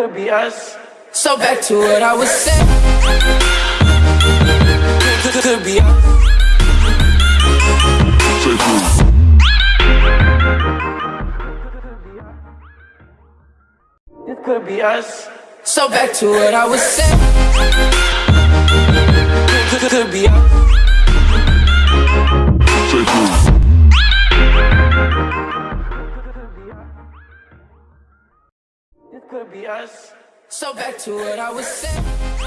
could be us. So back to what I was saying. Could, could be us. This could be us. So back to what I was saying. Could be us. Could be us. So back to what I was saying.